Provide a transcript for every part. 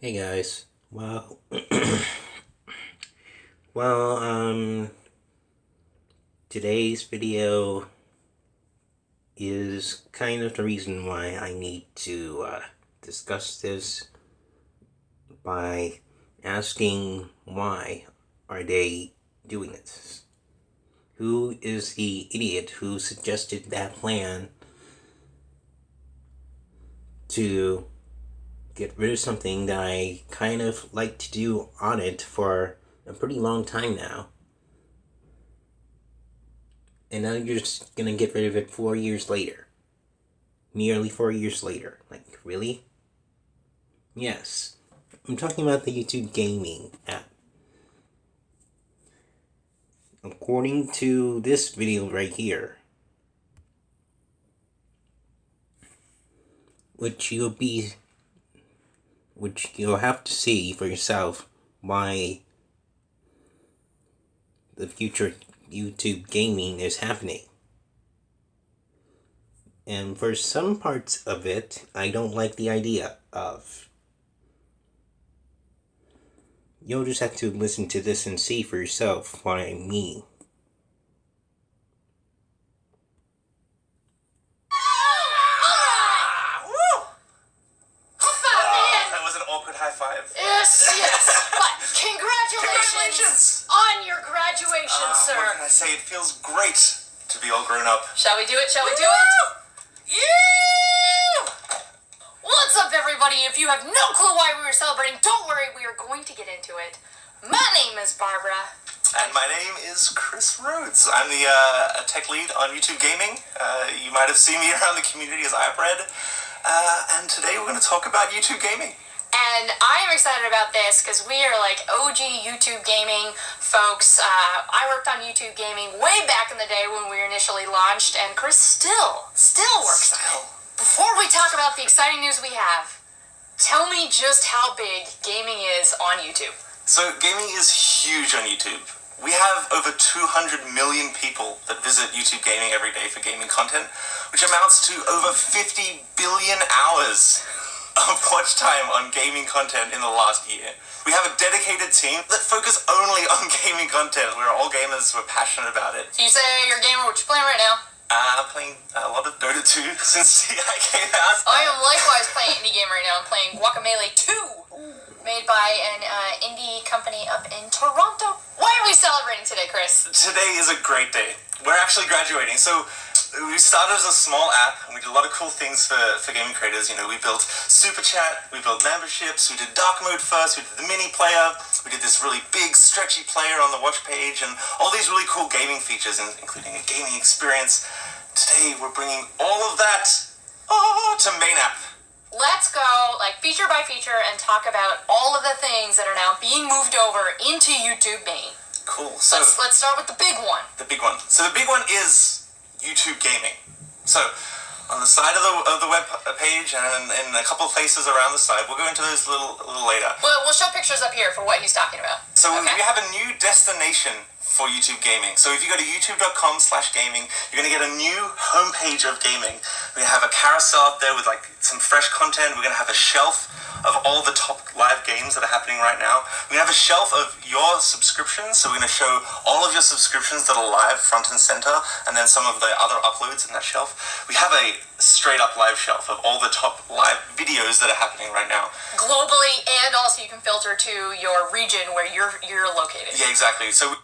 Hey guys. Well, well, um, today's video is kind of the reason why I need to uh, discuss this by asking why are they doing this? Who is the idiot who suggested that plan to get rid of something that I kind of like to do on it for a pretty long time now. And now you're just gonna get rid of it four years later. Nearly four years later. Like, really? Yes. I'm talking about the YouTube Gaming app. According to this video right here, which you'll be which you'll have to see for yourself why the future YouTube gaming is happening. And for some parts of it, I don't like the idea of. You'll just have to listen to this and see for yourself what I mean. Say? It feels great to be all grown up. Shall we do it? Shall we do it? Yeah! What's up, everybody? If you have no clue why we were celebrating, don't worry, we are going to get into it. My name is Barbara. And my name is Chris Rhodes. I'm the uh, tech lead on YouTube Gaming. Uh, you might have seen me around the community as I've read. Uh, and today we're going to talk about YouTube Gaming. And I am excited about this because we are like OG YouTube gaming folks. Uh, I worked on YouTube gaming way back in the day when we initially launched, and Chris still, still works on it. Still. Before we talk about the exciting news we have, tell me just how big gaming is on YouTube. So, gaming is huge on YouTube. We have over 200 million people that visit YouTube Gaming every day for gaming content, which amounts to over 50 billion hours of watch time on gaming content in the last year. We have a dedicated team that focus only on gaming content. We're all gamers, we're passionate about it. So you say you're a gamer, what you playing right now? Uh, I'm playing a lot of Dota 2 since CI came out. I am likewise playing indie game right now. I'm playing Guacamelee 2, made by an uh, indie company up in Toronto. Why are we celebrating today, Chris? Today is a great day. We're actually graduating. So we started as a small app and we did a lot of cool things for, for gaming creators. You know, we built Super Chat, we built memberships, we did dark mode first, we did the mini player, we did this really big stretchy player on the watch page and all these really cool gaming features, including a gaming experience. Today we're bringing all of that oh, to main app. Let's go, like, feature by feature and talk about all of the things that are now being moved over into YouTube main. Cool. So Let's, let's start with the big one. the big one. So the big one is YouTube gaming. So on the side of the, of the web page and in a couple places around the side, we'll go into those a little, a little later. We'll, we'll show pictures up here for what he's talking about. So okay. we have a new destination for YouTube gaming. So if you go to youtube.com slash gaming, you're going to get a new homepage of gaming. To have a carousel up there with like some fresh content. We're going to have a shelf of all the top live games that are happening right now. We're going to have a shelf of your subscriptions. So we're going to show all of your subscriptions that are live front and center and then some of the other uploads in that shelf. We have a straight up live shelf of all the top live videos that are happening right now. Globally, and also you can filter to your region where you're you're located. Yeah, exactly. So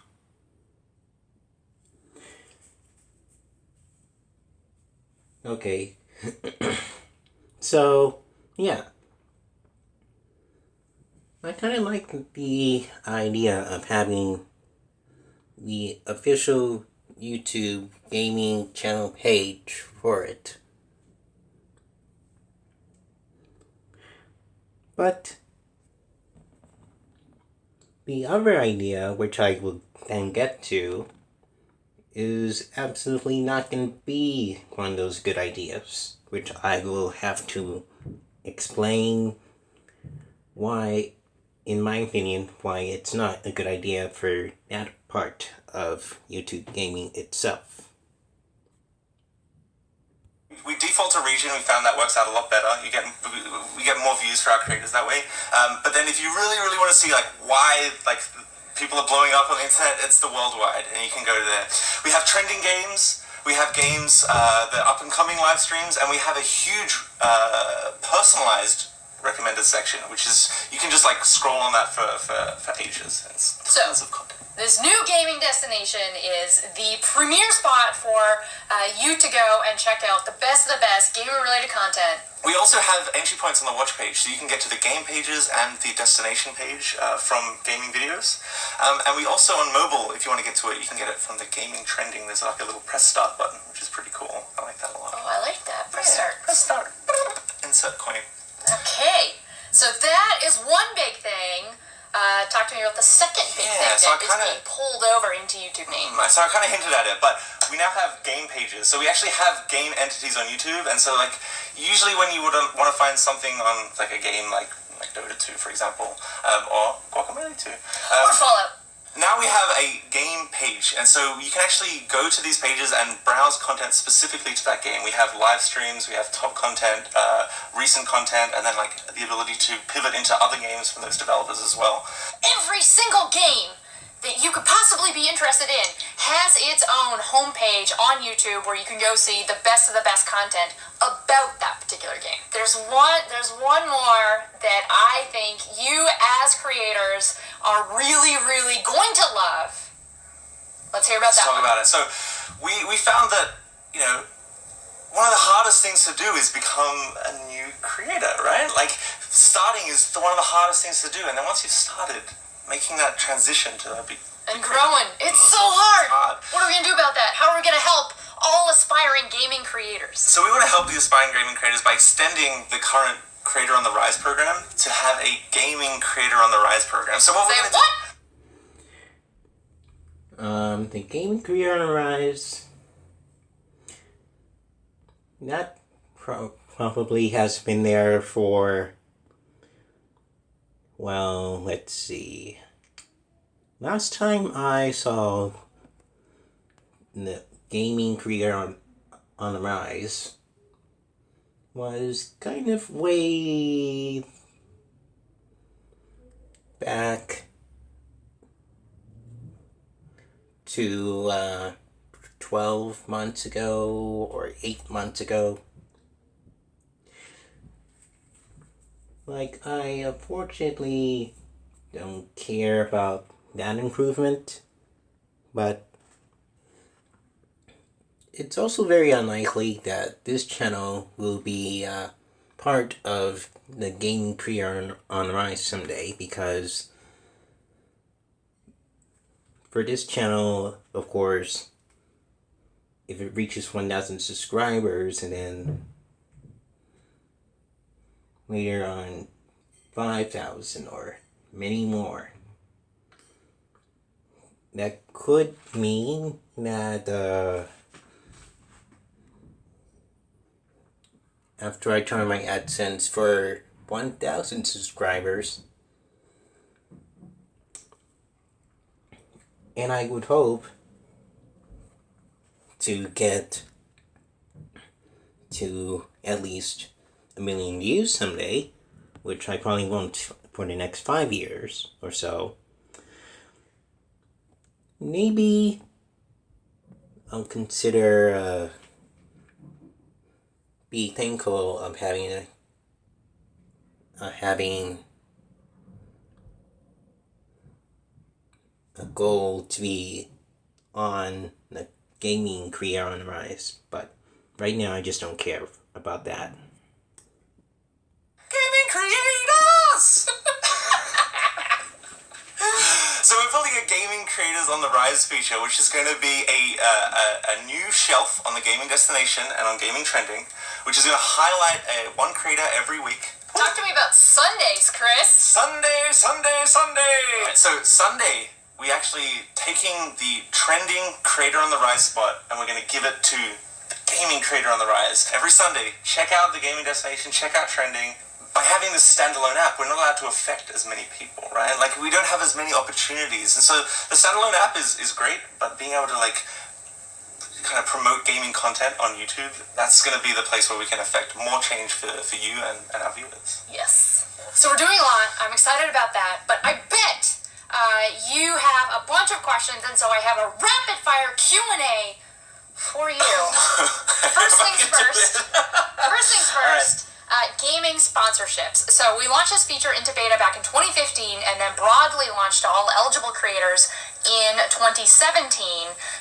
Okay. so, yeah. I kind of like the idea of having the official YouTube gaming channel page for it. But the other idea, which I will then get to, is absolutely not going to be one of those good ideas, which I will have to explain why, in my opinion, why it's not a good idea for that part of YouTube gaming itself. We default to region. We found that works out a lot better. You get we get more views for our creators that way. Um, but then if you really really want to see like why like people are blowing up on the internet, it's the worldwide, and you can go there. We have trending games. We have games, uh, the up and coming live streams, and we have a huge uh, personalized recommended section, which is you can just like scroll on that for for, for ages. It's So- tons of content. This new gaming destination is the premier spot for uh, you to go and check out the best of the best gaming related content. We also have entry points on the watch page, so you can get to the game pages and the destination page uh, from gaming videos. Um, and we also on mobile, if you want to get to it, you can get it from the gaming trending. There's like a little press start button, which is pretty cool. I like that a lot. Oh, I like that. Press start. Press start. Insert coin. Okay, so that is one big thing. Uh, talk to me about the second big Yeah, thing so that I kinda- being pulled over into YouTube name. Mm, So I kind of hinted at it, but we now have game pages. So we actually have game entities on YouTube, and so like usually when you would want to find something on like a game like like Dota 2, for example, um, or Guacamelee 2. Or Um, Fallout. Now we have a game page, and so you can actually go to these pages and browse content specifically to that game. We have live streams, we have top content, uh, recent content, and then like the ability to pivot into other games from those developers as well. Every single game that you could possibly be interested in has its own homepage on YouTube where you can go see the best of the best content about that particular game. There's one there's one more that I think you as creators are really really going to love. Let's hear about Let's that talk one. about it. So we we found that you know one of the hardest things to do is become a new creator, right? Like starting is one of the hardest things to do, and then once you've started, making that transition to that. be and growing. It's so hard. hard. What are we gonna do about that? How are we gonna help all aspiring gaming creators? So we want to help the aspiring gaming creators by extending the current Creator on the Rise program to have a gaming Creator on the Rise program. So what we're Say going to what? Um, the gaming career on the rise. That pro- probably has been there for. Well, let's see. Last time I saw the gaming career on on the rise was kind of way back to uh, 12 months ago or 8 months ago. Like, I unfortunately don't care about that improvement, but it's also very unlikely that this channel will be uh, part of the career on, on Rise someday because for this channel, of course, if it reaches 1,000 subscribers and then later on 5,000 or many more, that could mean that uh, after I turn my AdSense for 1,000 subscribers, and I would hope to get to at least a million views someday, which I probably won't for the next five years or so. Maybe I'll consider uh, be thankful of having a uh, having a goal to be on the gaming career on the rise, but right now I just don't care about that. Gaming creators! so we're building a gaming creators on the rise feature, which is going to be a, uh, a, a new shelf on the gaming destination and on gaming trending, which is going to highlight a, one creator every week. Talk to me about Sundays, Chris. Sunday, Sunday, Sunday. So Sunday, we actually taking the trending creator on the rise spot, and we're going to give it to the gaming creator on the rise. Every Sunday, check out the gaming destination, check out trending. By having this standalone app, we're not allowed to affect as many people, right? Like we don't have as many opportunities, and so the standalone app is is great, but being able to like kind of promote gaming content on YouTube, that's going to be the place where we can affect more change for, for you and, and our viewers. Yes. So we're doing a lot. I'm excited about that. But I bet uh, you have a bunch of questions, and so I have a rapid fire Q and A for you. First things first. First things first. Uh, gaming sponsorships. So we launched this feature into beta back in 2015, and then broadly launched to all eligible creators in 2017.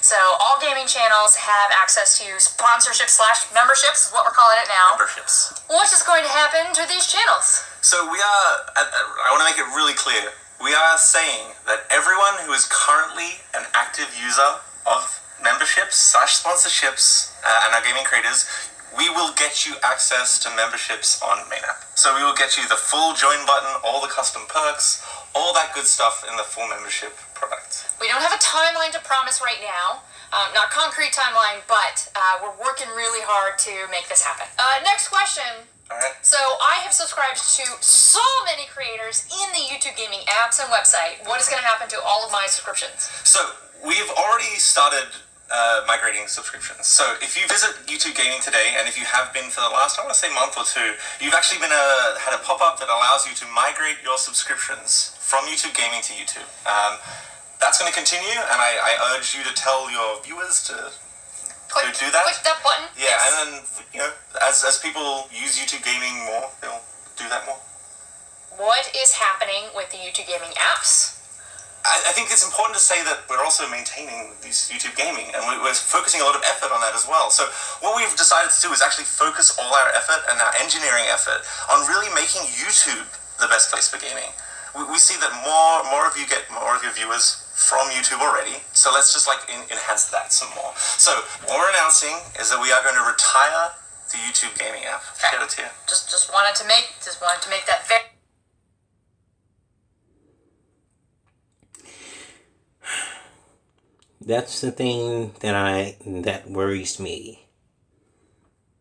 So all gaming channels have access to sponsorship slash memberships, is what we're calling it now. Memberships. What is going to happen to these channels? So we are, I, I want to make it really clear, we are saying that everyone who is currently an active user of memberships slash sponsorships uh, and our gaming creators, we will get you access to memberships on main app. So we will get you the full join button, all the custom perks, all that good stuff in the full membership product. We don't have a timeline to promise right now. Um, not concrete timeline, but uh, we're working really hard to make this happen. Uh, next question. All right. So I have subscribed to so many creators in the YouTube gaming apps and website. What is going to happen to all of my subscriptions? So we've already started uh, migrating subscriptions. So if you visit YouTube Gaming today, and if you have been for the last, I want to say month or two, you've actually been a, had a pop-up that allows you to migrate your subscriptions from YouTube Gaming to YouTube. Um, that's going to continue, and I, I urge you to tell your viewers to Click, do that? Click that button. Yeah, Yes. and then you know, as as people use YouTube Gaming more, they'll do that more. What is happening with the YouTube gaming apps? I, I think it's important to say that we're also maintaining these YouTube Gaming, and we, we're focusing a lot of effort on that as well. So what we've decided to do is actually focus all our effort and our engineering effort on really making YouTube the best place for gaming. We, we see that more more of you get more of your viewers from YouTube already, so let's just like in, enhance that some more. So what we're announcing is that we are going to retire the YouTube Gaming app. Okay. Get it here. Just just wanted to make just wanted to make that very That's the thing that I that worries me.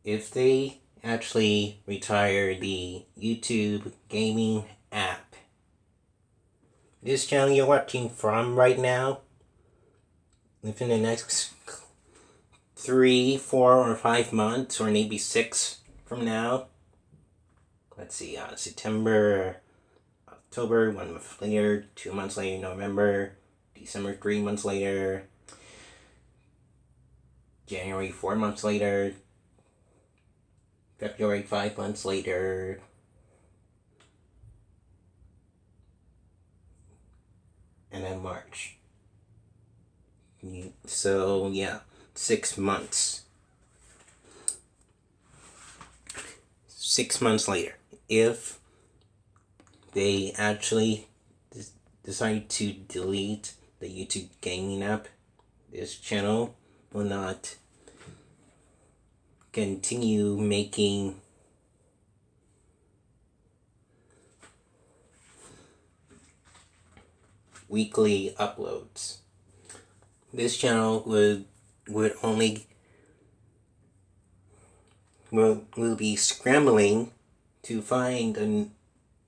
If they actually retire the YouTube gaming app, this channel you're watching from right now, within the next three, four, or five months, or maybe six from now, let's see, uh, September, October, one month later, two months later, November, December, three months later, January, four months later, February, five months later, and then March. So, yeah, six months. Six months later, if they actually decide to delete the YouTube gaming app, this channel will not continue making weekly uploads. This channel would would only will will be scrambling to find an,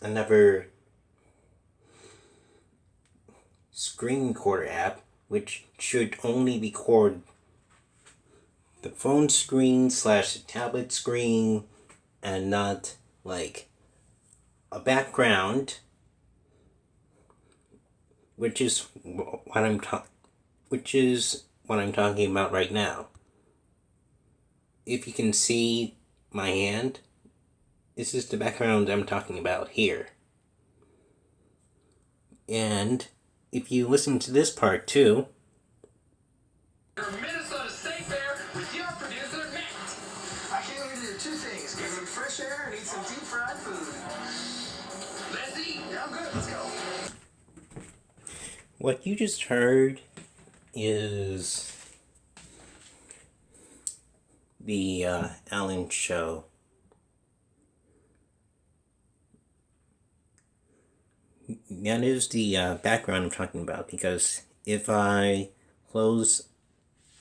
another screen recorder app which should only record the phone screen slash the tablet screen and not like a background which is what I'm ta- which is what I'm talking about right now. If you can see my hand, this is the background I'm talking about here. And if you listen to this part too, um, what you just heard is the uh, Show. That is the uh, background I'm talking about because if I close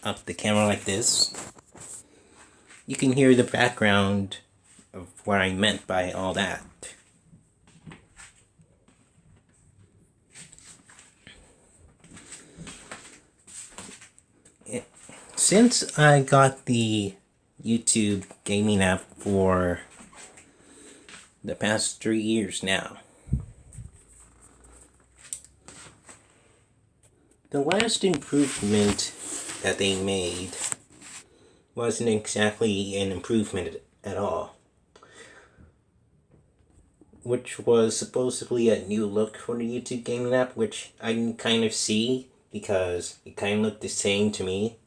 up the camera like this, you can hear the background of what I meant by all that. Since I got the YouTube gaming app for the past three years now, the last improvement that they made wasn't exactly an improvement at all. Which was supposedly a new look for the YouTube gaming app, which I can kind of see because it kind of looked the same to me.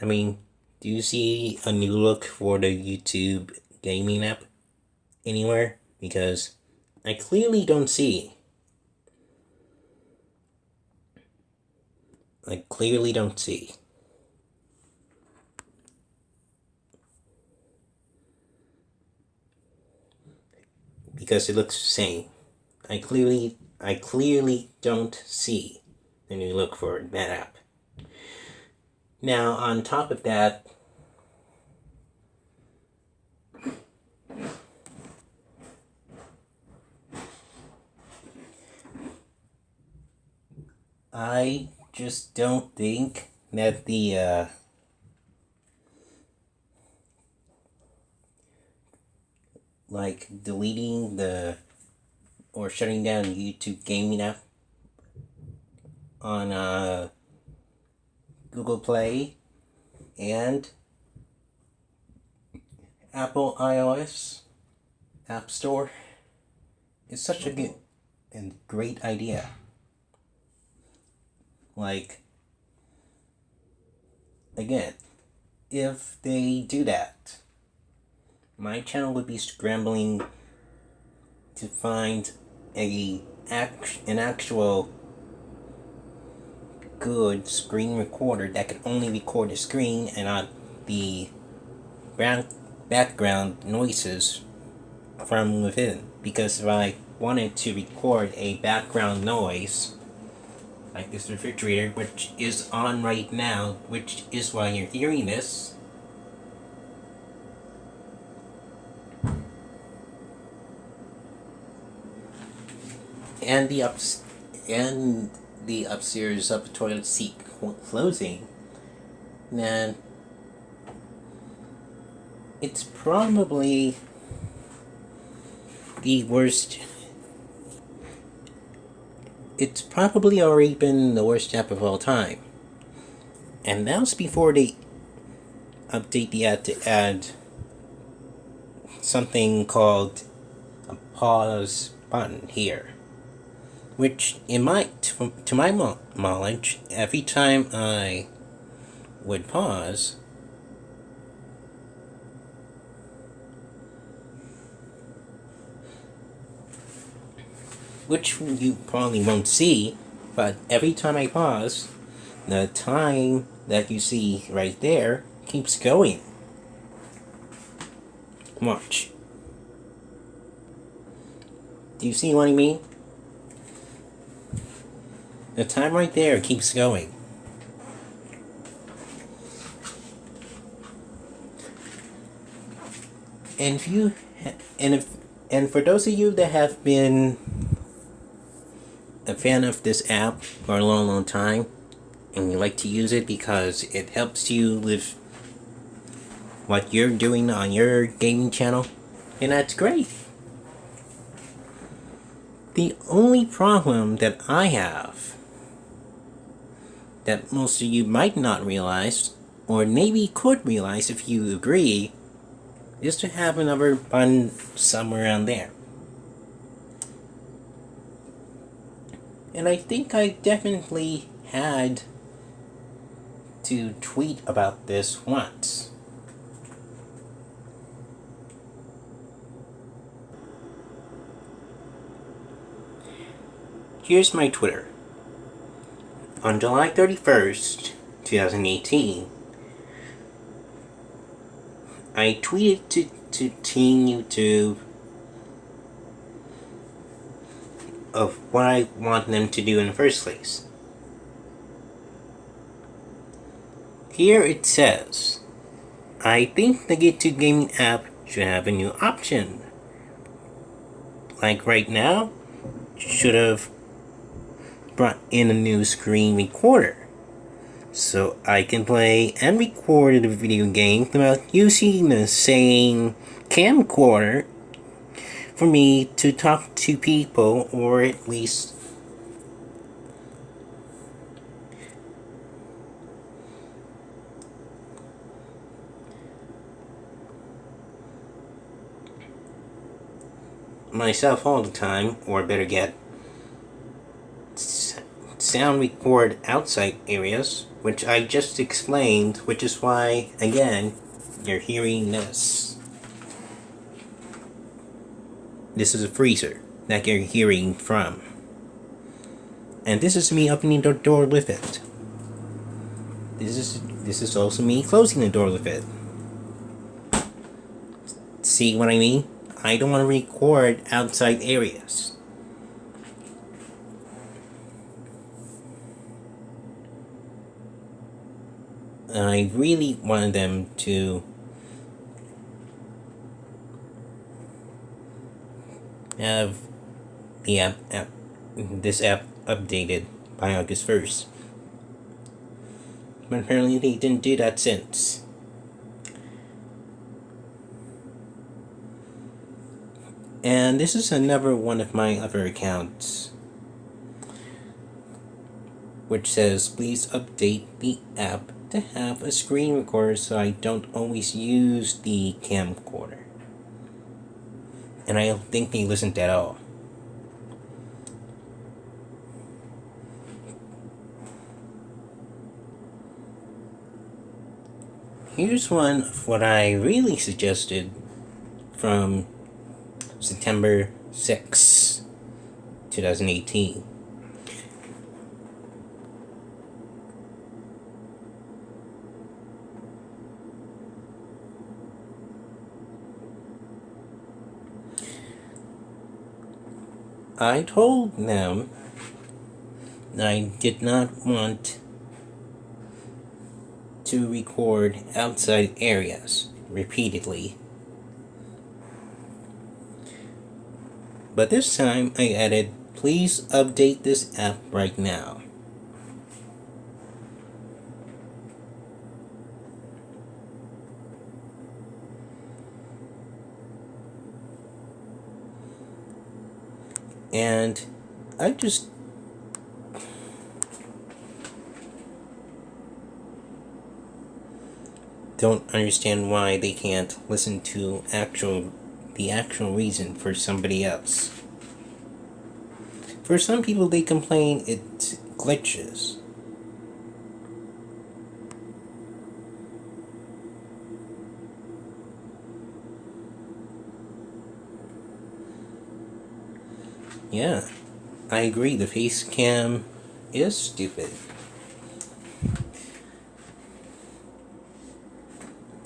I mean, do you see a new look for the YouTube gaming app anywhere? Because I clearly don't see. I clearly don't see. Because it looks the same. I clearly I clearly don't see the new look for that app. Now on top of that I just don't think that the uh, like deleting the or shutting down YouTube gaming app on uh, Google Play and Apple iOS App Store is such a good and great idea. Like, again, if they do that, my channel would be scrambling to find a act, an actual good screen recorder that can only record the screen and not the background noises from within. Because if I wanted to record a background noise, like this refrigerator, which is on right now, which is why you're hearing this. And the ups and the upstairs up toilet seat closing, then it's probably the worst it's probably already been the worst app of all time. And that's before they update the app to add something called a pause button here. Which, in my, to, to my knowledge, every time I would pause, which you probably won't see, but every time I pause, the time that you see right there keeps going. Watch. Do you see what I mean? The time right there keeps going. And if you, and if, and for those of you that have been a fan of this app for a long, long time, and you like to use it because it helps you live what you're doing on your gaming channel, and that's great. The only problem that I have, that most of you might not realize, or maybe could realize if you agree, is to have another button somewhere around there. And I think I definitely had to tweet about this once. Here's my Twitter. On July 31st, 2018, I tweeted to, to Team YouTube of what I want them to do in the first place. Here it says, I think the YouTube Gaming app should have a new option. Like right now, should have brought in a new screen recorder. So I can play and record the video game without using the same camcorder for me to talk to people or at least myself all the time, or better yet, sound record outside areas, which I just explained, which is why, again, you're hearing this. This is a freezer that you're hearing from. And this is me opening the door with it. This is this is also me closing the door with it. See what I mean? I don't want to record outside areas. I really wanted them to have the app, app this app updated by August 1st. But apparently they didn't do that since. And this is another one of my other accounts which says please update the app to have a screen recorder so I don't always use the camcorder. And I don't think they listened at all. Here's one of what I really suggested from September 6, 2018. I told them I did not want to record outside areas repeatedly. But this time I added, please update this app right now. And I just don't understand why they can't listen to actual the actual reason for somebody else. For some people they complain it glitches. Yeah, I agree. The face cam is stupid.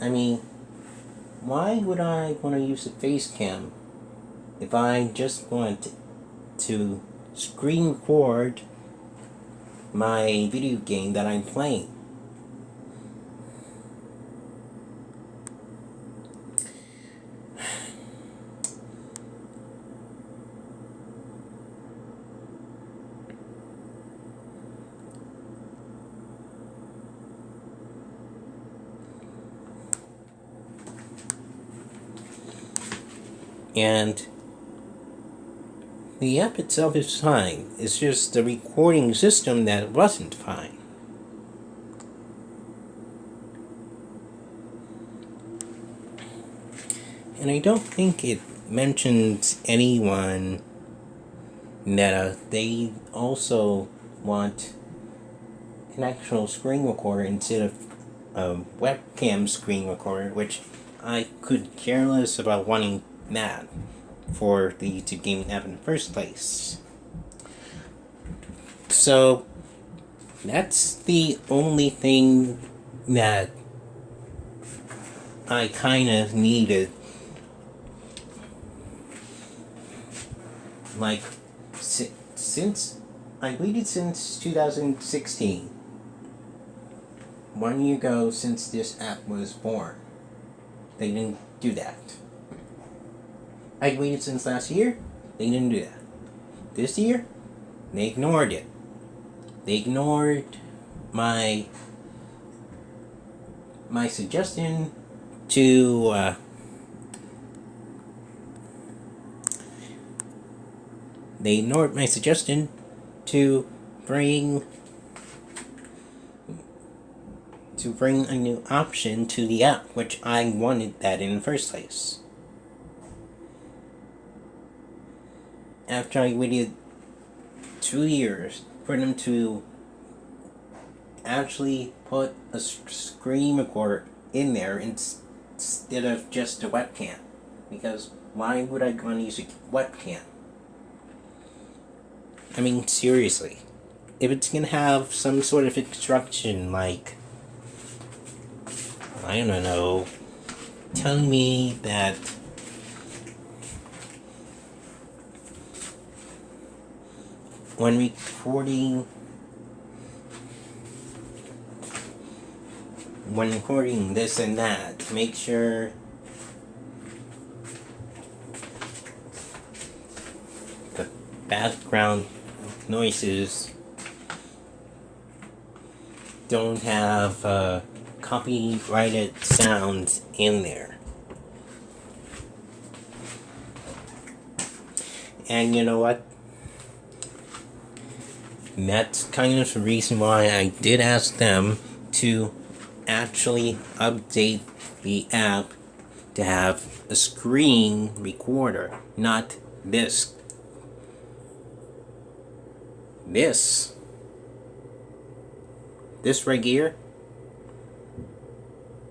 I mean, why would I want to use a face cam if I just want to screen record my video game that I'm playing? And the app itself is fine. It's just the recording system that wasn't fine. And I don't think it mentions anyone that uh, they also want an actual screen recorder instead of a webcam screen recorder, which I could care less about wanting that for the YouTube gaming app in the first place. So that's the only thing that I kind of needed. Like, si- since I waited since 2016, one year ago since this app was born, they didn't do that. I waited since last year. They didn't do that. this year, they ignored it. They ignored my my suggestion to uh, they ignored my suggestion to bring to bring a new option to the app, which I wanted that in the first place. After I waited two years for them to actually put a screen recorder in there instead of just a webcam. Because why would I want to use a webcam? I mean, seriously. If it's gonna have some sort of instruction like, I don't know, telling me that when recording when recording this and that, make sure the background noises don't have uh, copyrighted sounds in there. And you know what? That's kind of the reason why I did ask them to actually update the app to have a screen recorder, not this. This. This right here.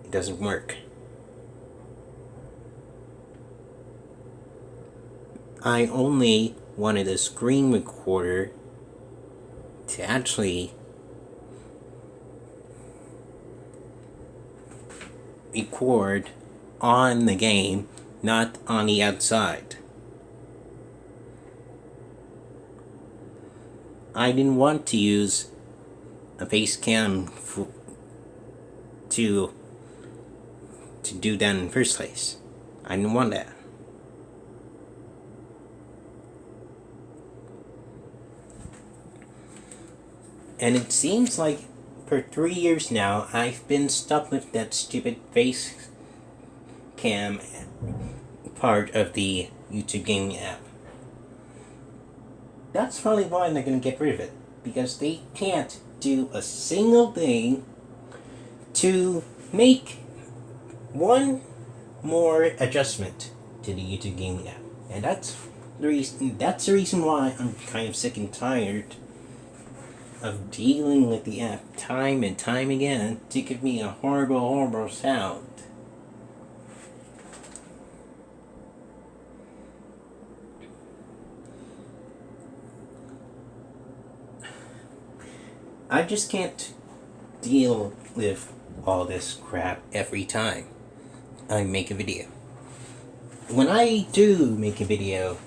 It doesn't work. I only wanted a screen recorder to actually record on the game, not on the outside. I didn't want to use a face cam to to do that in the first place. I didn't want that. And it seems like for three years now, I've been stuck with that stupid face cam part of the YouTube gaming app. That's probably why they're going to get rid of it. Because they can't do a single thing to make one more adjustment to the YouTube gaming app. And that's the reason that's the reason why I'm kind of sick and tired of dealing with the app time and time again to give me a horrible, horrible sound. I just can't deal with all this crap every time I make a video. When I do make a video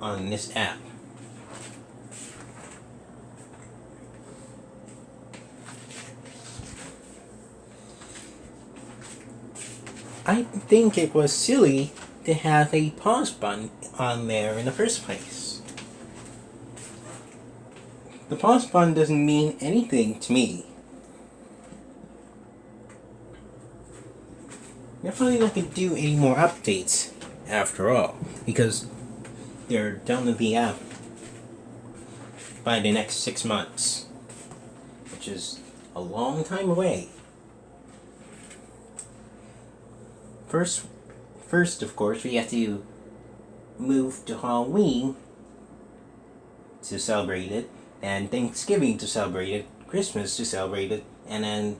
on this app, I think it was silly to have a pause button on there in the first place. The pause button doesn't mean anything to me. They're probably not going to do any more updates after all, because they're done with the app by the next six months, which is a long time away. First, first of course, we have to move to Halloween to celebrate it, and Thanksgiving to celebrate it, Christmas to celebrate it, and then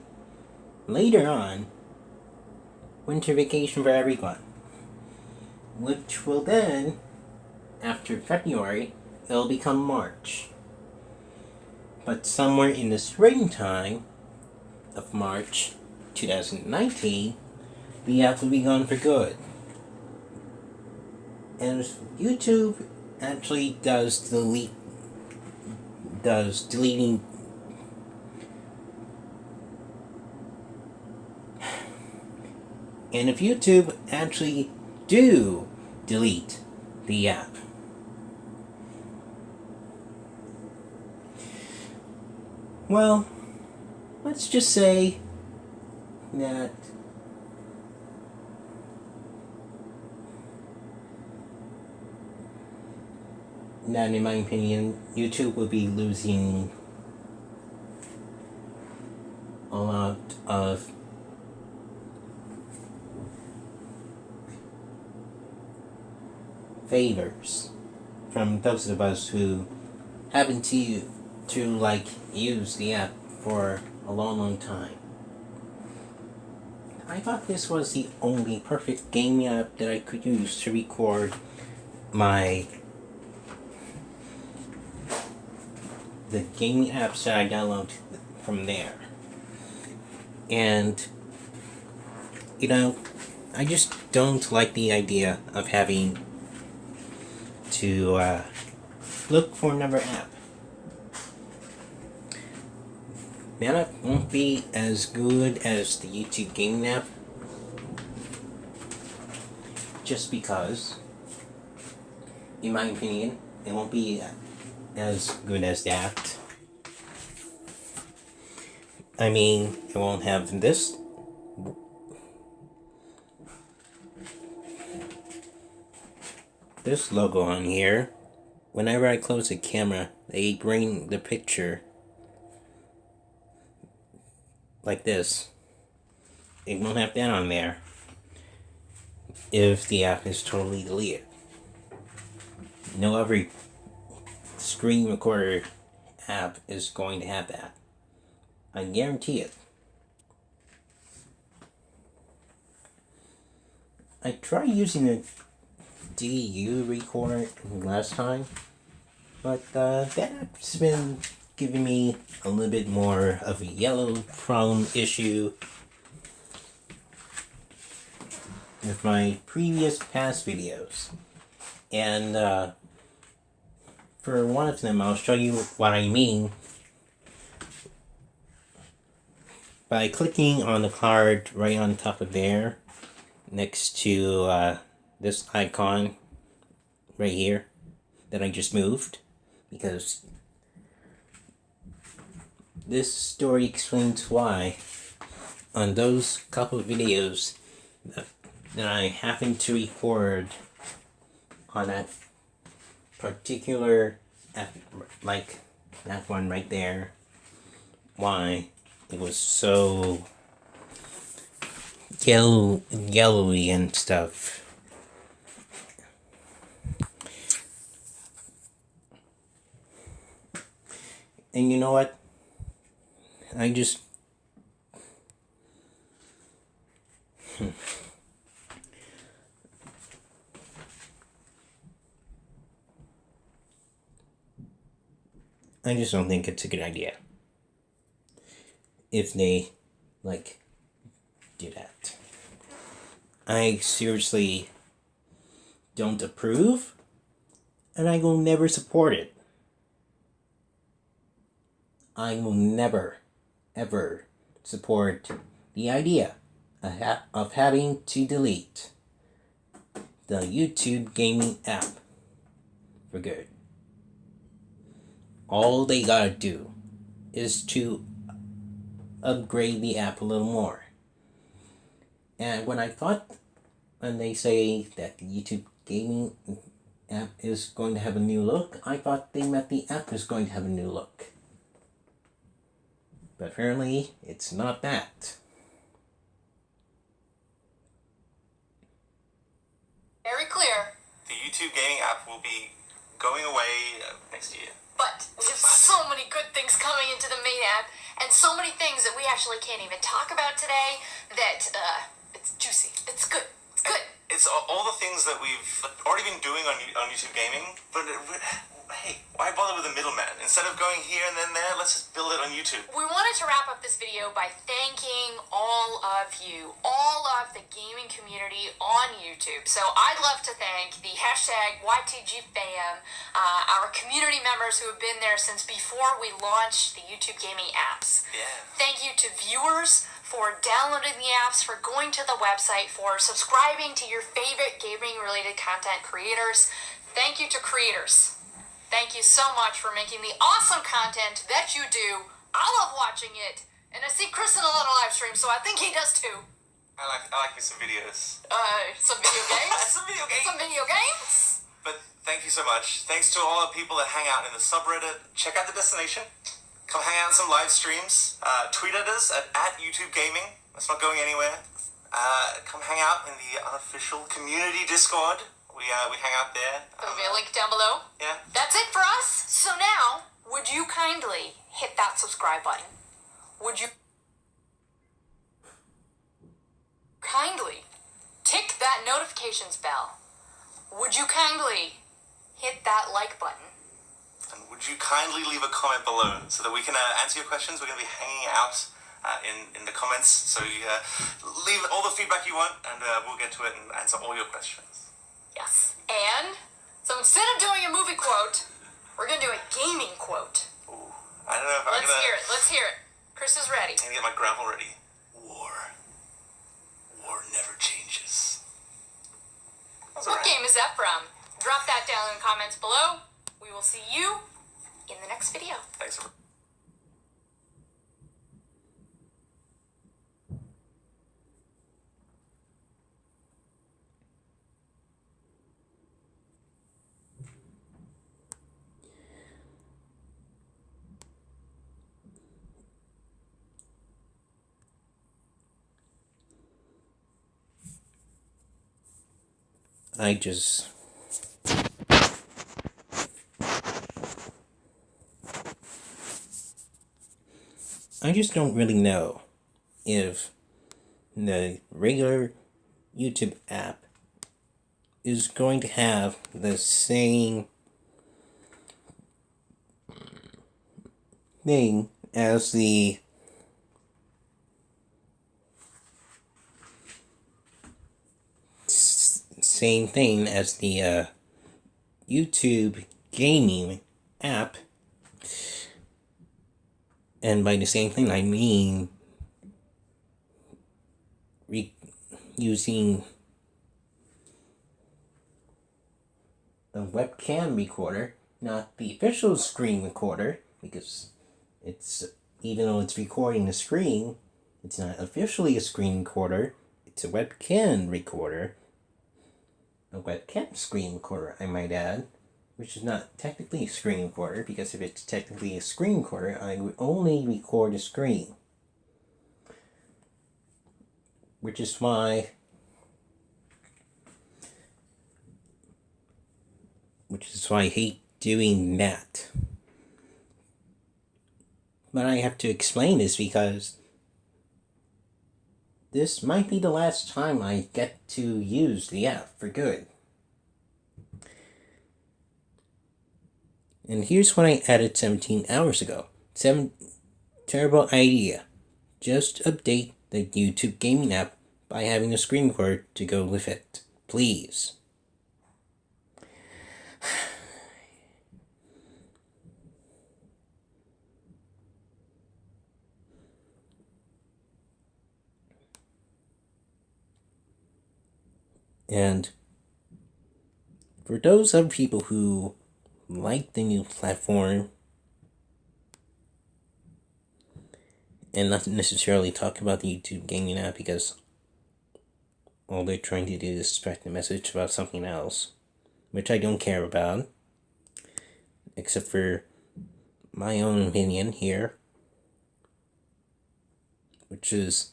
later on, winter vacation for everyone. Which will then, after February, it'll become March. But somewhere in the springtime of March 2019, be out to be gone for good. And YouTube actually does delete does deleting and if YouTube actually do delete the app well let's just say that that in my opinion YouTube will be losing a lot of favors from those of us who happen to to like use the app for a long long time. I thought this was the only perfect gaming app that I could use to record my the gaming apps that I download from there. And you know, I just don't like the idea of having to uh, look for another app. That app won't be as good as the YouTube gaming app just because, in my opinion, it won't be as good as that. I mean, it won't have this. This logo on here. Whenever I close the camera, they bring the picture like this. It won't have that on there if the app is totally deleted. No other screen recorder app is going to have that. I guarantee it. I tried using a DU recorder last time, but uh, that app's been giving me a little bit more of a yellow problem issue with my previous past videos. And uh, for one of them, I'll show you what I mean by clicking on the card right on top of there next to uh, this icon right here that I just moved because this story explains why on those couple of videos that, that I happened to record on that particular like that one right there. Why? It was so yellow yellowy and stuff. And you know what? I just hmm. I just don't think it's a good idea. If they, like, do that. I seriously don't approve, and I will never support it. I will never, ever support the idea of, ha- of having to delete the YouTube gaming app for good all they gotta do is to upgrade the app a little more. And when I thought, when they say that the YouTube gaming app is going to have a new look, I thought they meant the app is going to have a new look. But apparently, it's not that. Very clear. The YouTube gaming app will be going away uh, next year. But we have so many good things coming into the main app, and so many things that we actually can't even talk about today. That uh, it's juicy. It's good. It's good. It's all, the things that we've already been doing on on YouTube Gaming, but it, hey, why bother with the middleman? Instead of going here and then there, let's just build it on YouTube. We wanted to wrap up this video by thanking all of you, all of the gaming community on YouTube. So I'd love to thank the hashtag YTGFam, uh, our community members who have been there since before we launched the YouTube gaming apps. Yeah. Thank you to viewers for downloading the apps, for going to the website, for subscribing to your favorite gaming related content creators. Thank you to creators. Thank you so much for making the awesome content that you do I love watching it, and I see Chris in a lot of live streams, so I think he does too. I like I like me some videos. Uh, some video games. some video games. some video games. But thank you so much. Thanks to all the people that hang out in the subreddit. Check out the destination. Come hang out in some live streams. Uh, tweet at us at, at YouTube Gaming. That's not going anywhere. Uh, come hang out in the unofficial community Discord. We uh, we hang out there. There'll be a link down below. Yeah. That's it for us. So now, would you kindly hit that subscribe button? Would you kindly tick that notifications bell? Would you kindly hit that like button? And would you kindly leave a comment below so that we can uh, answer your questions? We're going to be hanging out uh, in, in the comments. So you, uh, leave all the feedback you want and uh, we'll get to it and answer all your questions. Yes. And so instead of doing a movie quote, we're gonna do a gaming quote. Ooh, I don't know if I'm Let's gonna, hear it. Let's hear it. Chris is ready. I'm gonna get my gravel ready. War. War never changes. That's What alright. game is that from? Drop that down in the comments below. We will see you in the next video. Thanks just. I just don't really know if the regular YouTube app is going to have the same thing as the same thing as the uh, YouTube gaming app. And by the same thing, I mean using a webcam recorder, not the official screen recorder, because it's even though it's recording the screen, it's not officially a screen recorder. It's a webcam recorder. A webcam screen recorder, I might add, which is not technically a screen recorder because if it's technically a screen recorder, I would only record a screen. Which is why which is why I hate doing that. But I have to explain this because this might be the last time I get to use the app for good. And here's what I added 17 hours ago. Seven terrible idea. Just update the YouTube gaming app by having a screen recorder to go with it. Please. And for those other people who like the new platform and not necessarily talk about the YouTube gaming app because all they're trying to do is spread the message about something else, which I don't care about, except for my own opinion here, which is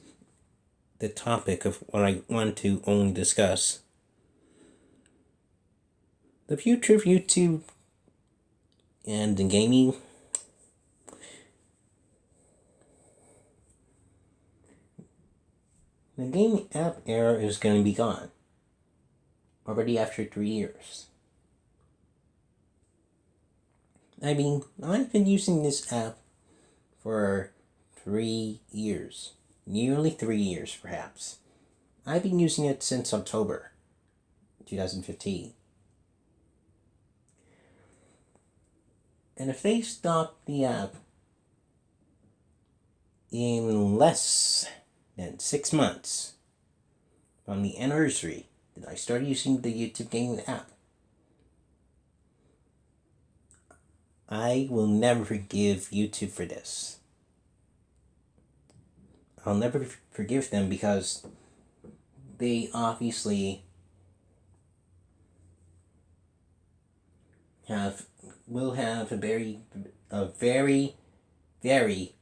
the topic of what I want to only discuss. The future of YouTube and the gaming. The gaming app era is going to be gone. Already after three years. I mean, I've been using this app for three years. Nearly three years, perhaps. I've been using it since October 2015. And if they stop the app in less than six months from the anniversary that I started using the YouTube gaming app, I will never forgive YouTube for this. I'll never forgive them because they obviously have will have a very a very very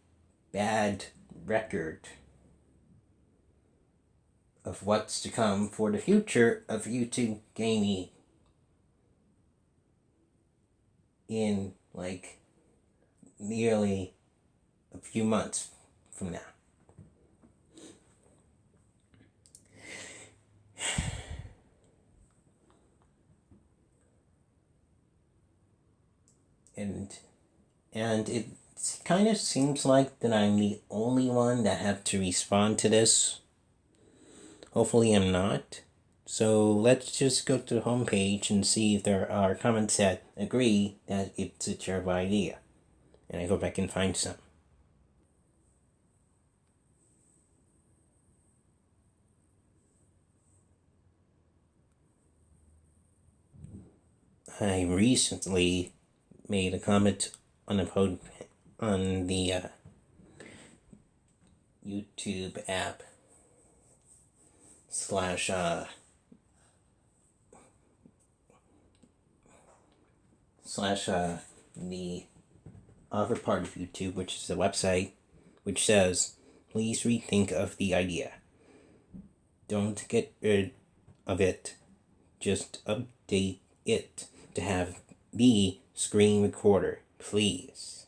bad record of what's to come for the future of YouTube gaming in like nearly a few months from now. And and it kind of seems like that I'm the only one that have to respond to this. Hopefully I'm not. So let's just go to the homepage and see if there are comments that agree that it's a terrible idea. And I go back and find some. I recently made a comment on a pod on the uh, YouTube app slash uh, slash uh, the other part of YouTube, which is the website, which says, please rethink of the idea. Don't get rid of it. Just update it to have the screen recorder, please.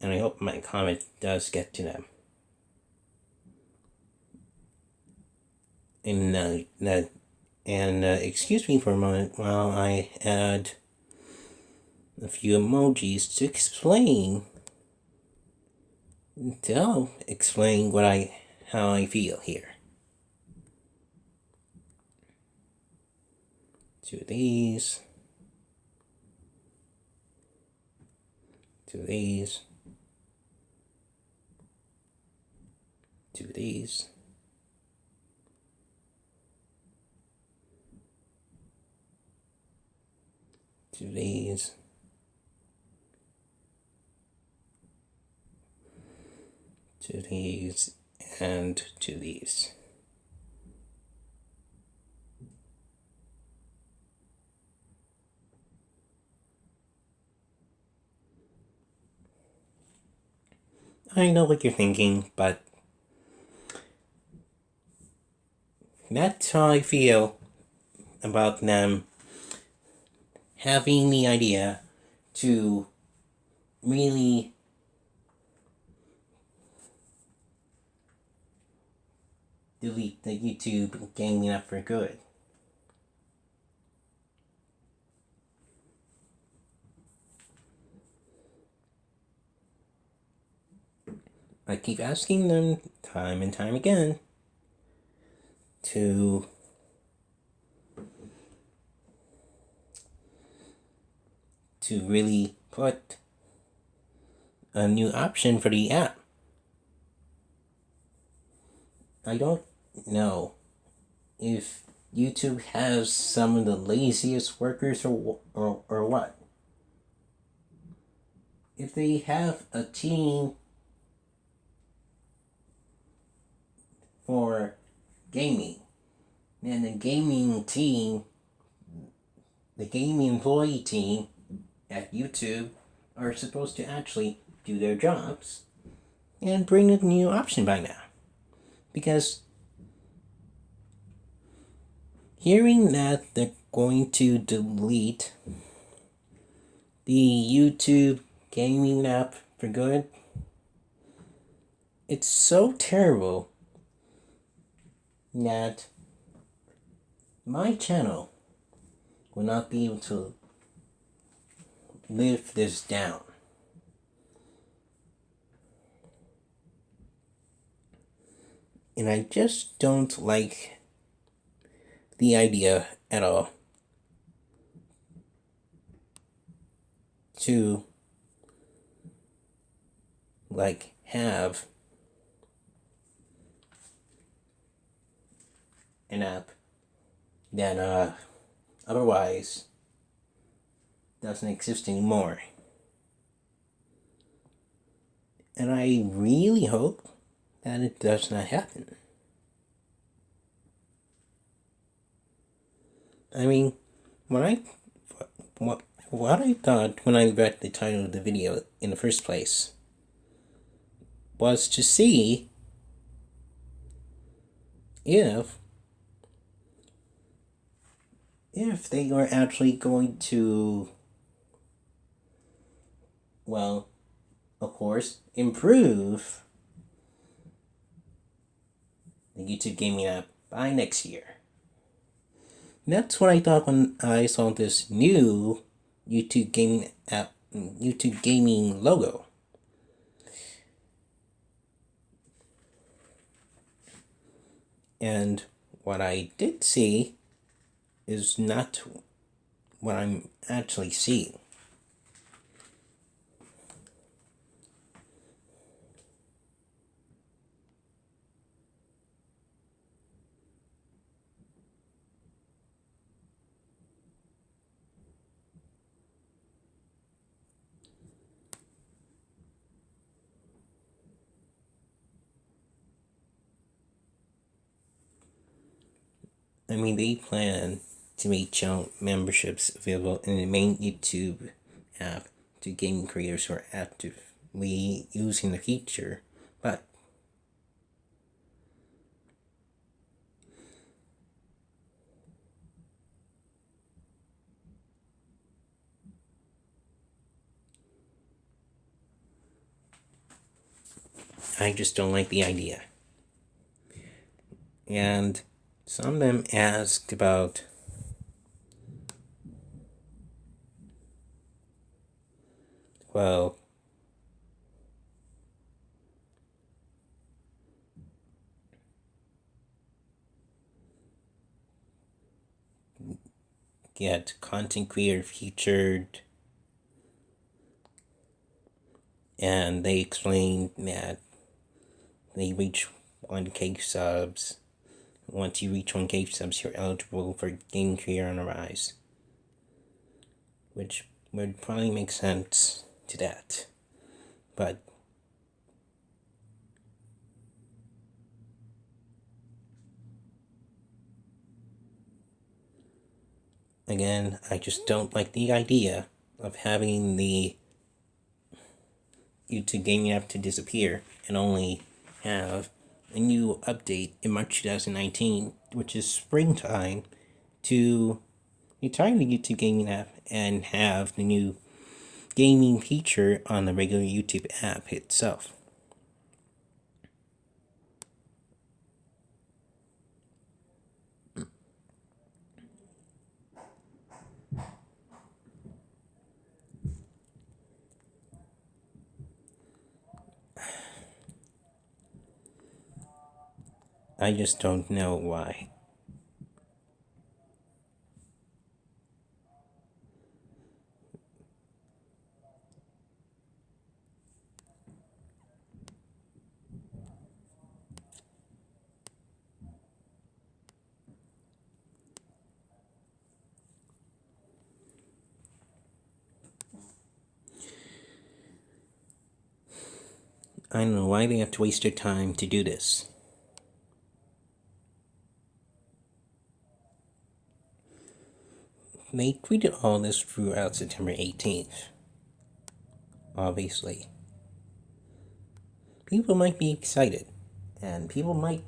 And I hope my comment does get to them. And uh, that and uh, excuse me for a moment while I add a few emojis to explain to explain what I how I feel here. To these. To these. To these. to these. To these and to these. I know what you're thinking, but that's how I feel about them having the idea to really delete the YouTube gaming app for good. I keep asking them time and time again to to really put a new option for the app. I don't know if YouTube has some of the laziest workers or, or, or what. If they have a team for gaming, And the gaming team, the gaming employee team, at YouTube are supposed to actually do their jobs and bring a new option by now. Because hearing that they're going to delete the YouTube gaming app for good, it's so terrible that my channel will not be able to live this down. And I just don't like the idea at all to like have an app that uh otherwise doesn't exist anymore. And I really hope that it does not happen. I mean, what I what what I thought when I read the title of the video in the first place was to see if if they are actually going to well of course improve the YouTube gaming app by next year. That's what I thought when I saw this new YouTube gaming app, YouTube gaming logo. And what I did see is not what I'm actually seeing. I mean, they plan to make channel memberships available in the main YouTube app to gaming creators who are actively using the feature, but I just don't like the idea. And some of them asked about well get content creator featured. And they explained that they reach 1k subs. Once you reach 1k subs, you're eligible for Game Creator on the Rise. Which would probably make sense to that. But again, I just don't like the idea of having the YouTube gaming app to disappear and only have a new update in March 2019, which is springtime, to retire the YouTube gaming app and have the new gaming feature on the regular YouTube app itself. I just don't know why. I don't know why they have to waste their time to do this. they tweeted all this throughout September 18th. Obviously. People might be excited, and people might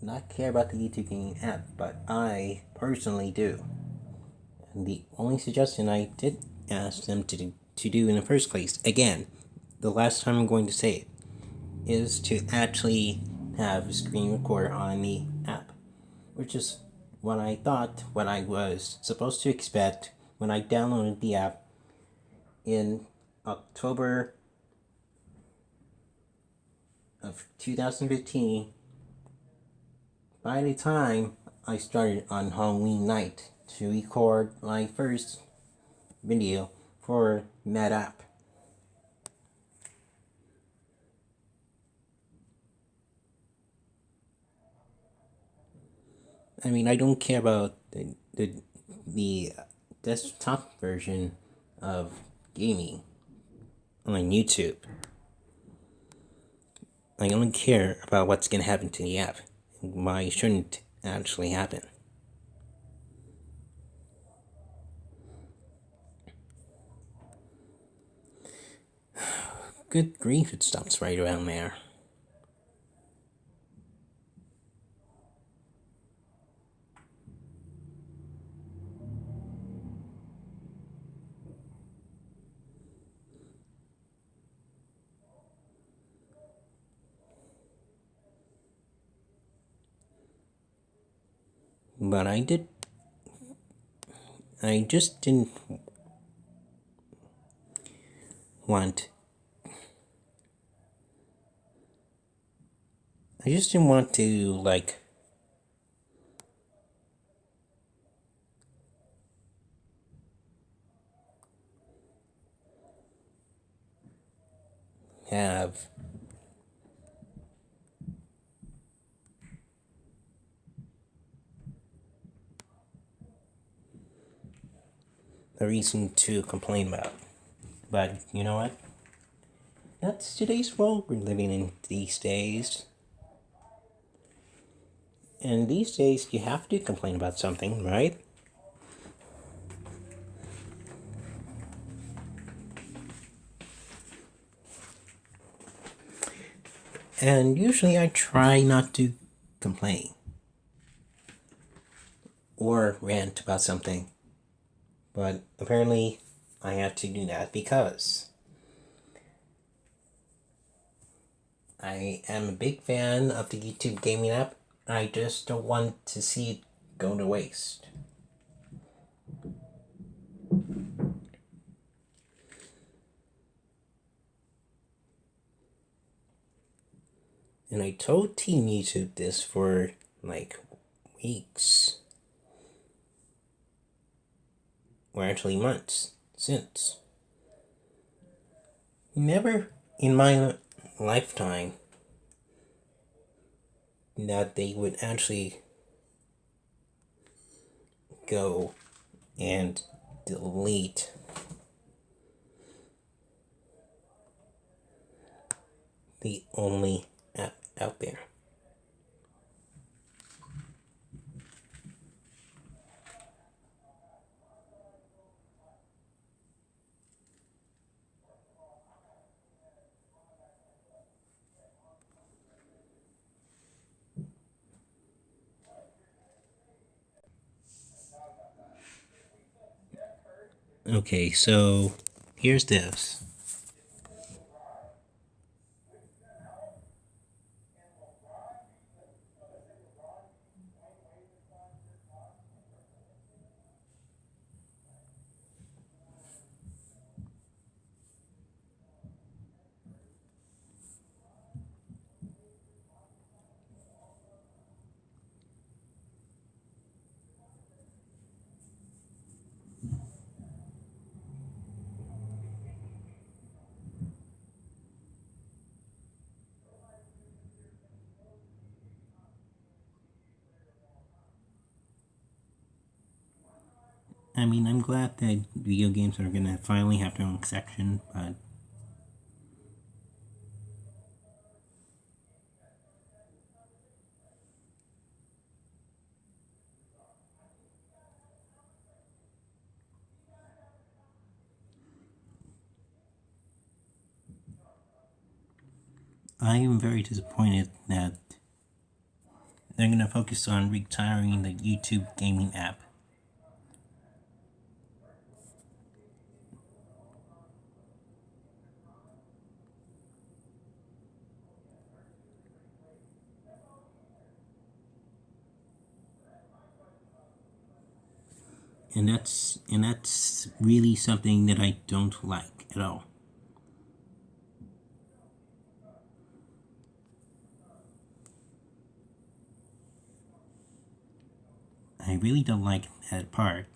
not care about the YouTube gaming app, but I personally do. And the only suggestion I did ask them to do, to do in the first place, again, the last time I'm going to say it, is to actually have a screen recorder on the app, which is what I thought, what I was supposed to expect when I downloaded the app in October of 2015. By the time I started on Halloween night to record my first video for that app. I mean, I don't care about the, the, the desktop version of gaming on YouTube. I only care about what's gonna happen to the app. Why shouldn't actually happen? Good grief, it stops right around there. But I did. I just didn't want. I just didn't want to, like. Have a reason to complain about. But you know what? That's today's world we're living in these days. And these days, you have to complain about something, right? And usually I try not to complain or rant about something. But apparently, I have to do that because I am a big fan of the YouTube gaming app. I just don't want to see it go to waste. And I told Team YouTube this for like weeks. Or actually months since. Never in my lifetime that they would actually go and delete the only app out there. Okay, so here's this. I mean, I'm glad that video games are gonna finally have their own section, but I am very disappointed that they're gonna focus on retiring the YouTube gaming app. And that's and that's really something that I don't like at all. I really don't like that part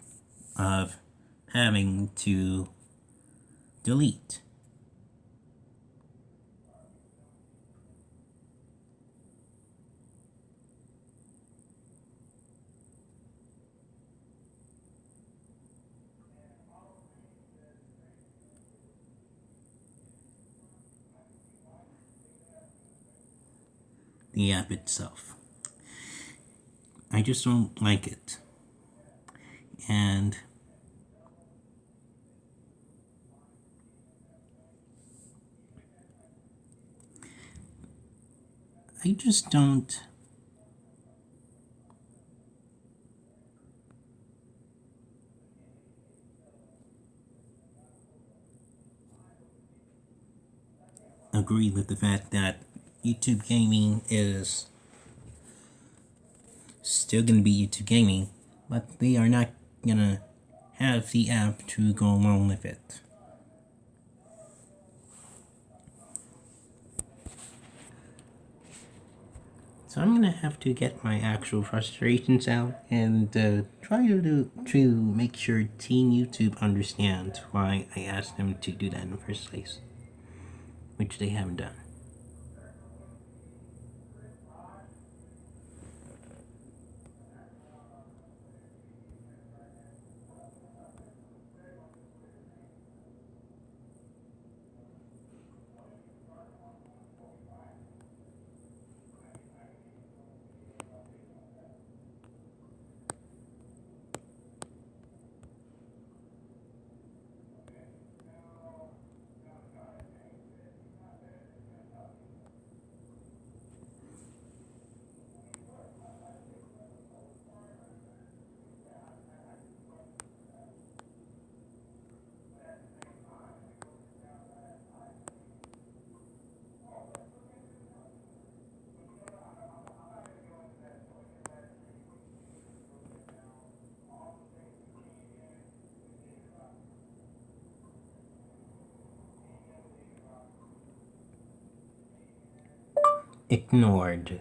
of having to delete. The app itself. I just don't like it. And I just don't agree with the fact that YouTube gaming is still gonna be YouTube gaming, but they are not gonna have the app to go along with it. So I'm gonna have to get my actual frustrations out and uh, try to do, to make sure Team YouTube understands why I asked them to do that in the first place, which they haven't done. Ignored.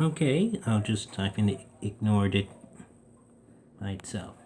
Okay, I'll just type in ignored it by itself.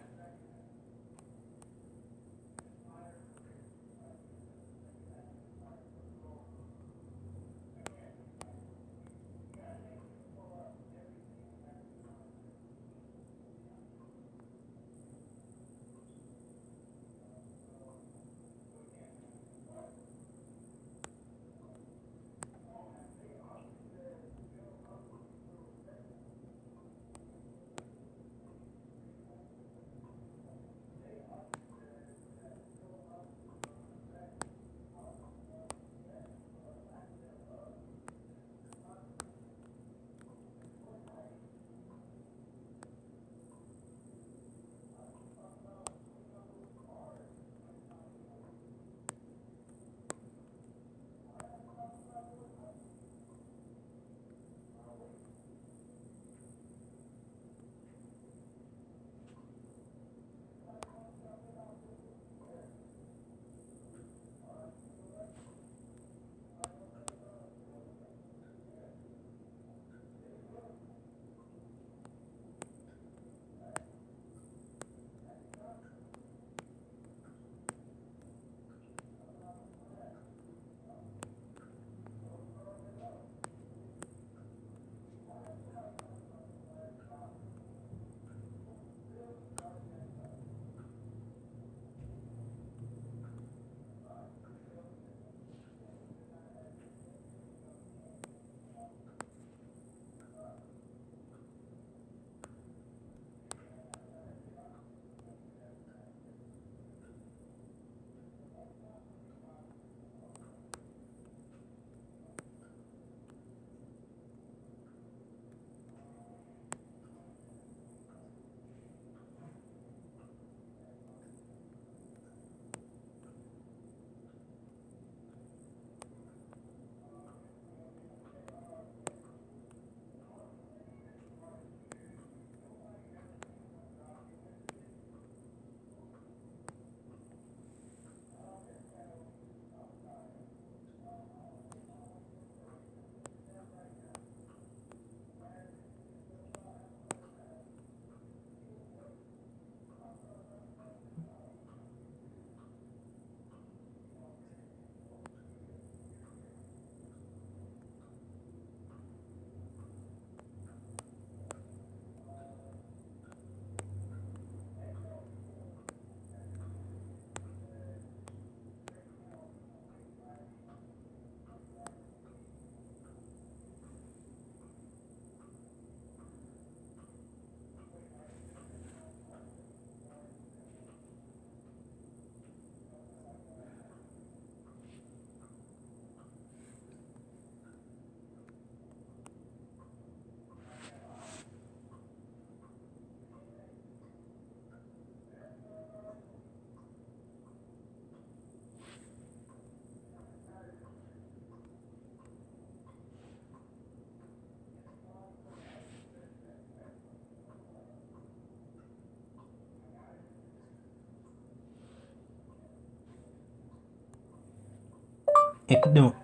え、でも、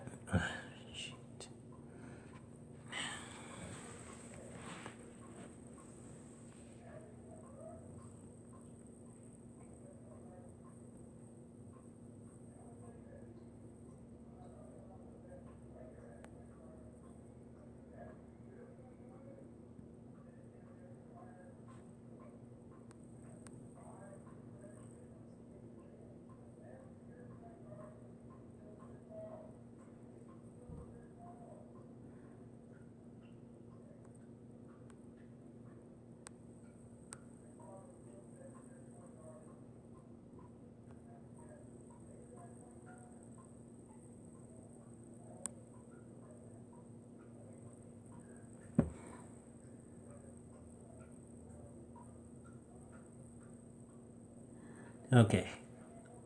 Okay.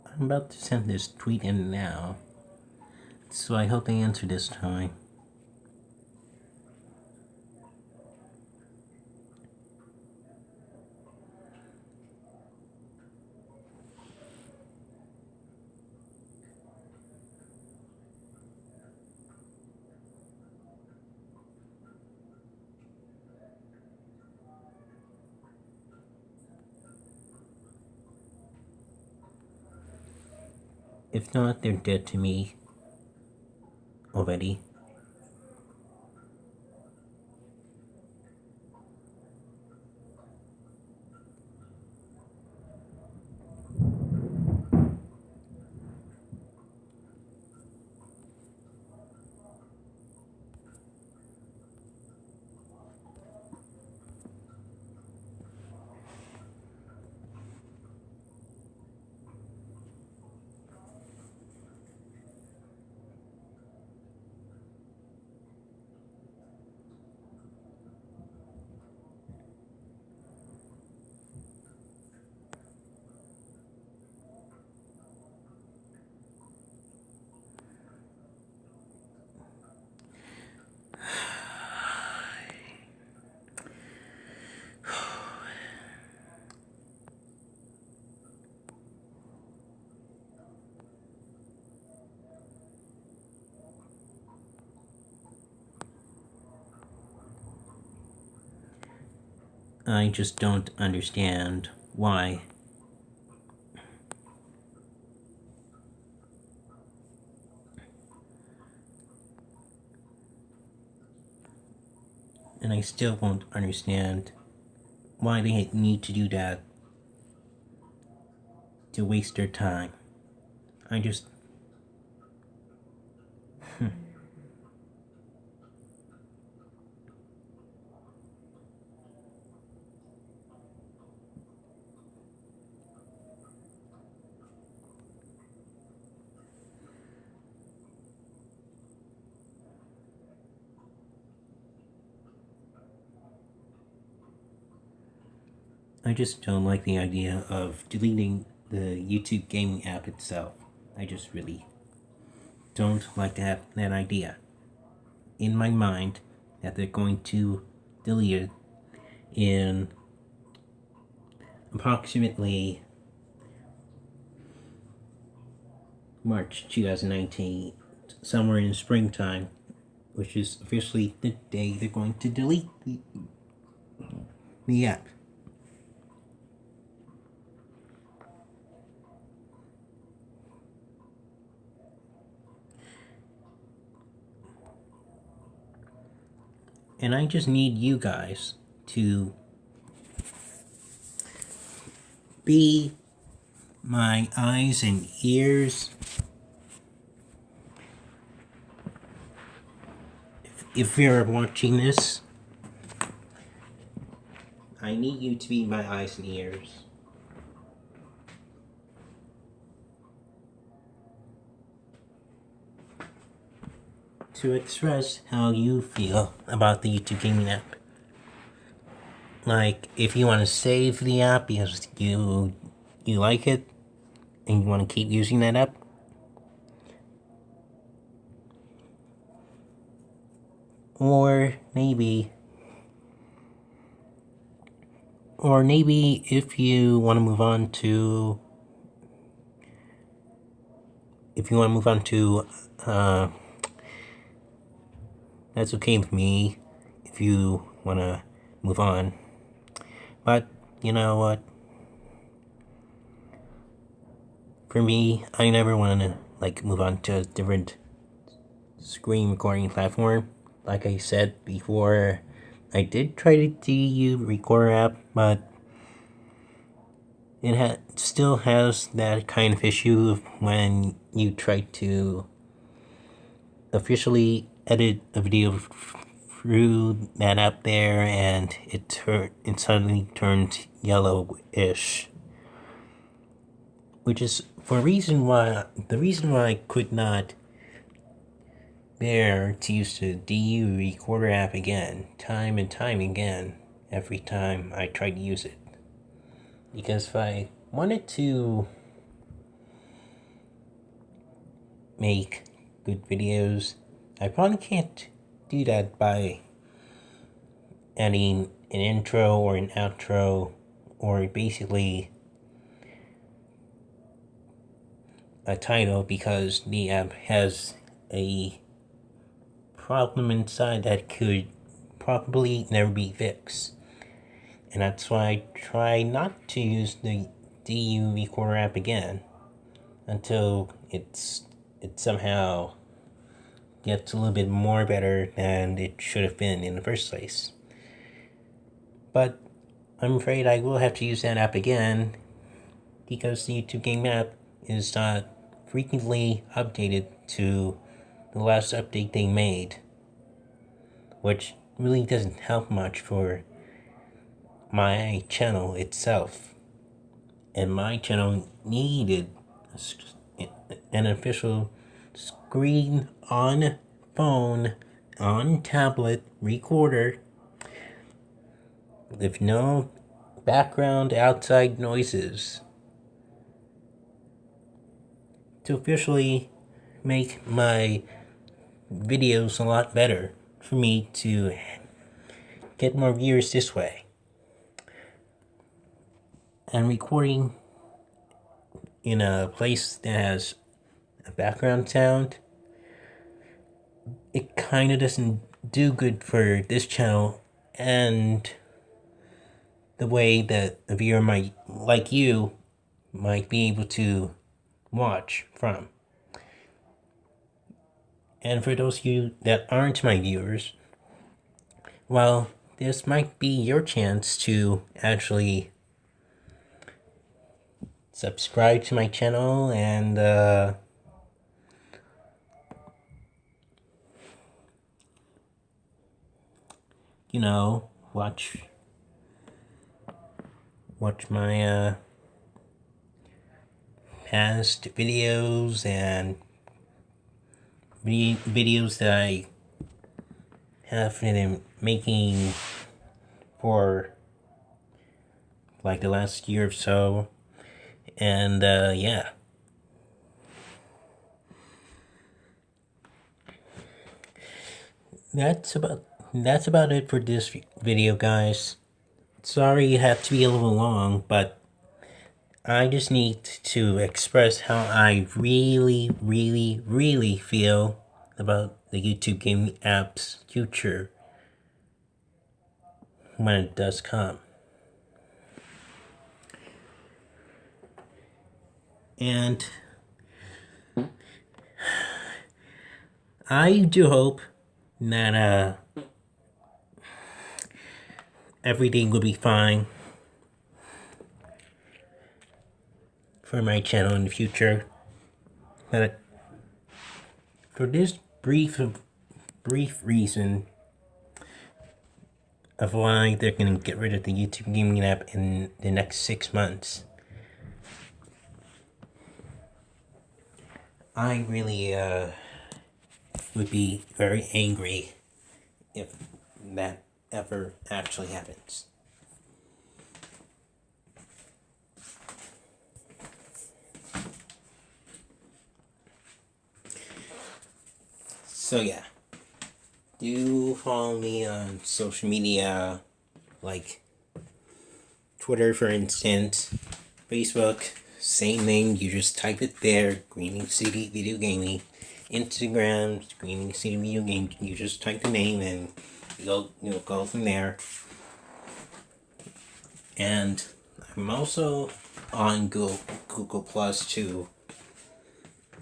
I'm about to send this tweet in now. So I hope they answer this time. If not, they're dead to me already. I just don't understand why. And I still won't understand why they need to do that to waste their time. I just. I just don't like the idea of deleting the YouTube Gaming app itself. I just really don't like to have that idea in my mind that they're going to delete it in approximately March 2019, somewhere in springtime, which is officially the day they're going to delete the, the app. And I just need you guys to be my eyes and ears. If, if you're watching this, I need you to be my eyes and ears. To express how you feel about the YouTube Gaming app. Like, if you want to save the app because you you like it and you want to keep using that app, or maybe or maybe if you want to move on to if you want to move on to, uh, that's okay with me. If you want to move on, but you know what? For me, I never want to like move on to a different screen recording platform. Like I said before, I did try to DU recorder app, but it ha- still has that kind of issue of when you try to officially edit a video through that app there and it tur- it suddenly turned yellowish. Which is for reason why the reason why I could not bear to use the DU recorder app again time and time again every time I tried to use it. Because if I wanted to make good videos, I probably can't do that by adding an intro or an outro or basically a title because the app has a problem inside that could probably never be fixed. And that's why I try not to use the DU recorder app again until it's it somehow gets a little bit more better than it should have been in the first place. But I'm afraid I will have to use that app again because the YouTube game app is not frequently updated to the last update they made, which really doesn't help much for my channel itself. And my channel needed an official screen on phone, on tablet recorder. With no background outside noises. To officially make my videos a lot better for me to get more viewers this way. And recording in a place that has a background sound, it kind of doesn't do good for this channel and the way that a viewer might, like you, might be able to watch from. And for those of you that aren't my viewers, well, this might be your chance to actually subscribe to my channel and uh, you know watch watch my uh, past videos and videos that I have been making for like the last year or so and uh, yeah. That's about that's about it for this video, guys. Sorry it had to be a little long, but I just need to express how I really, really, really feel about the YouTube Gaming app's future when it does come. And I do hope that uh, everything will be fine for my channel in the future. But for this brief brief reason of why they're going to get rid of the YouTube Gaming app in the next six months. I really uh, would be very angry if that ever actually happens. So yeah, do follow me on social media, like Twitter for instance, Facebook, same name. You just type it there. Screaming City Video Gaming. Instagram, Screaming City Video Game. You just type the name and you'll you'll go from there. And I'm also on Google Google Plus too.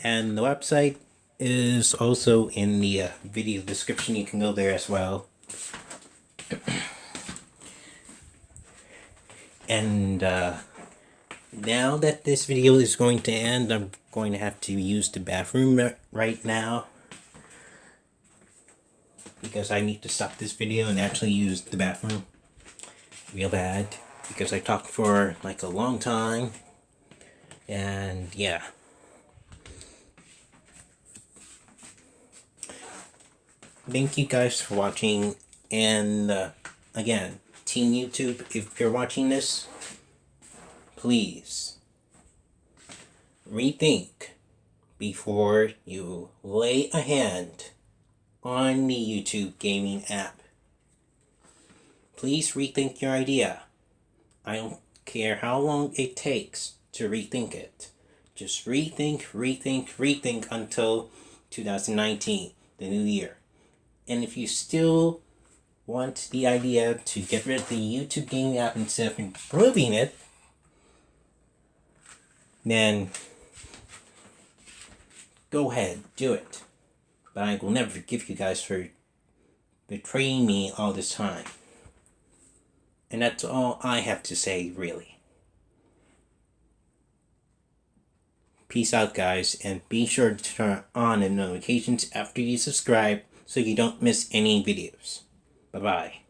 And the website is also in the uh, video description. You can go there as well. and uh, now that this video is going to end, I'm going to have to use the bathroom right now. Because I need to stop this video and actually use the bathroom. Real bad. Because I talked for like a long time. And yeah. Thank you guys for watching. And uh, again, Team YouTube, if you're watching this, please rethink before you lay a hand on the YouTube Gaming app. Please rethink your idea. I don't care how long it takes to rethink it. Just rethink, rethink, rethink until 2019, the new year. And if you still want the idea to get rid of the YouTube Gaming app instead of improving it, then go ahead, do it. But I will never forgive you guys for betraying me all this time. And that's all I have to say, really. Peace out, guys, and be sure to turn on the notifications after you subscribe so you don't miss any videos. Bye bye.